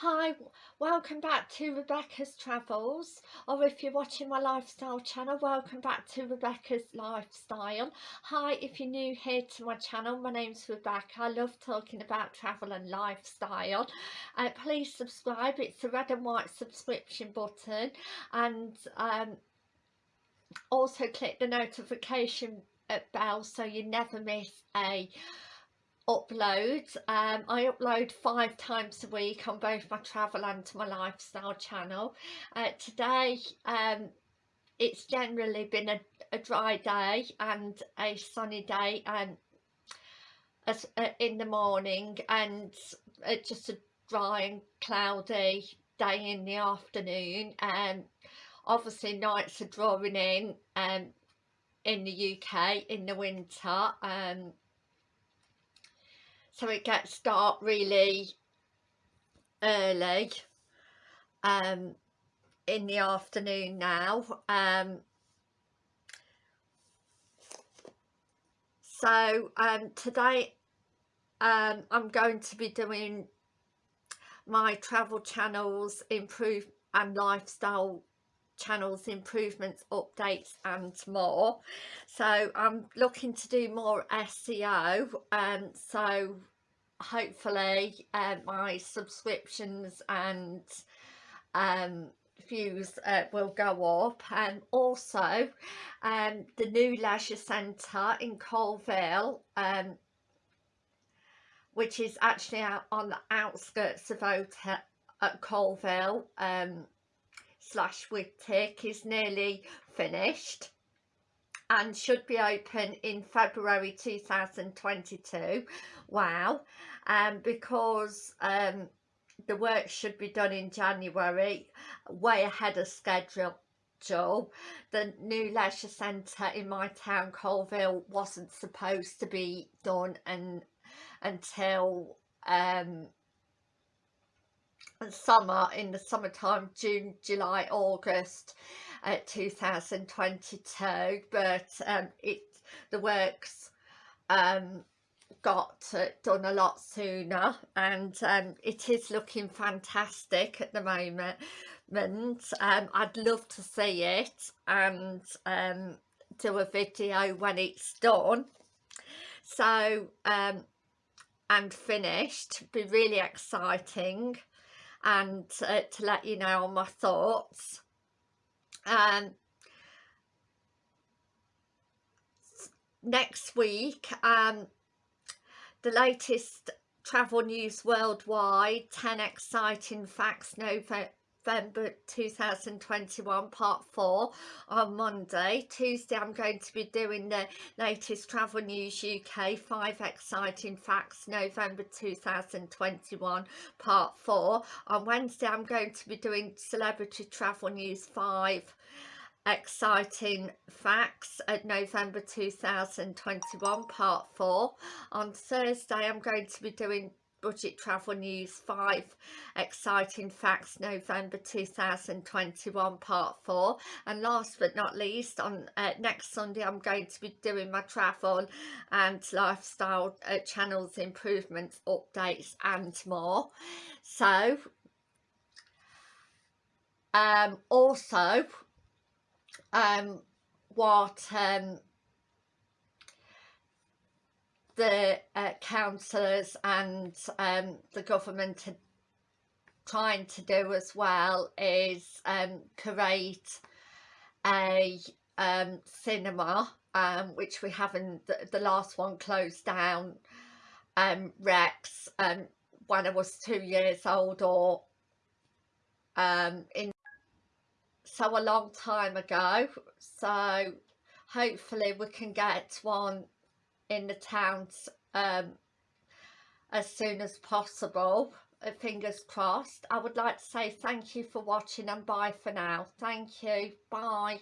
Hi, welcome back to Rebecca's Travels or if you're watching my lifestyle channel welcome back to Rebecca's Lifestyle. Hi if you're new here to my channel my name's Rebecca I love talking about travel and lifestyle. Uh, please subscribe it's the red and white subscription button and um, also click the notification bell so you never miss a upload um, I upload five times a week on both my travel and my lifestyle channel. Uh, today um, it's generally been a, a, dry day and a sunny day and as, uh, in the morning and uh, just a dry and cloudy day in the afternoon. And obviously nights are drawing in um, in the UK in the winter. Um, so it gets dark really early um, in the afternoon now um, so um, today um, I'm going to be doing my travel channels improve and lifestyle channels improvements updates and more. So I'm looking to do more SEO and um, so hopefully uh, my subscriptions and um, views uh, will go up. And also um, the new leisure centre in Coalville um, which is actually out on the outskirts of Hotel at Coalville um, slash Whitwick is nearly finished and should be open in February 2022 wow. Um, because um, the work should be done in January way ahead of schedule. Job, the new leisure centre in my town Coalville, wasn't supposed to be done and until um, summer in the summertime June July August uh, 2022 but um, it the works um, got uh, done a lot sooner and um, it is looking fantastic at the moment. Um, I'd love to see it and um, do a video when it's done. So um, and finished. Be really exciting and uh, to let you know my thoughts. Um, next week um, the latest travel news worldwide 10 exciting facts November November 2021 part 4 on Monday. Tuesday I'm going to be doing the latest travel news UK 5 exciting facts November 2021 part 4. On Wednesday I'm going to be doing celebrity travel news 5 exciting facts at November 2021 part 4 on Thursday I'm going to be doing budget travel news 5 exciting facts November 2021 part 4 and last but not least on uh, next Sunday I'm going to be doing my travel and lifestyle uh, channels improvements updates and more. So um also um what um the uh, councillors and um, the government are trying to do as well is um, create a um, cinema um, which we haven't, the, the, last one closed down, um, Rex, um, when I was two years old or in so a long time ago. So hopefully we can get one in the towns um, as soon as possible. Uh, fingers crossed. I would like to say thank you for watching and bye for now. Thank you. Bye